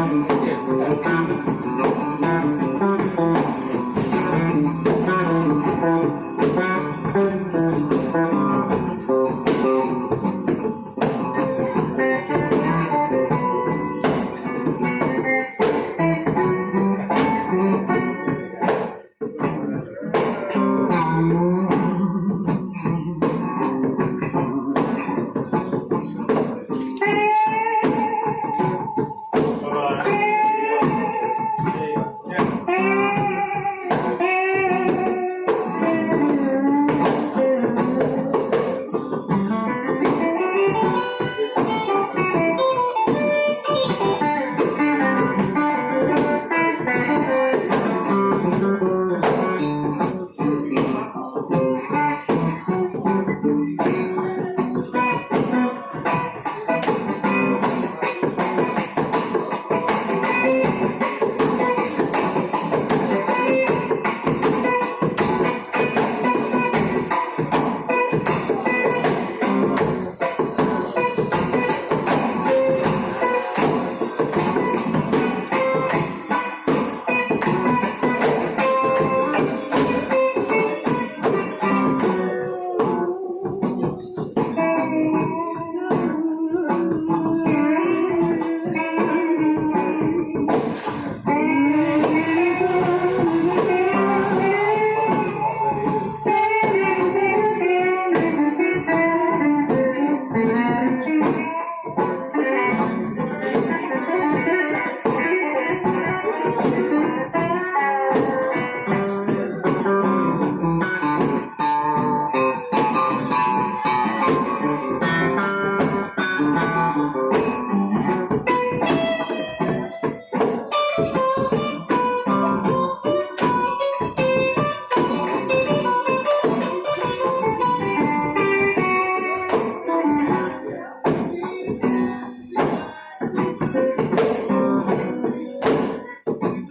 Yes, that's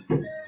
Yeah.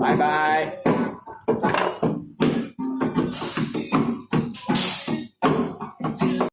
拜拜。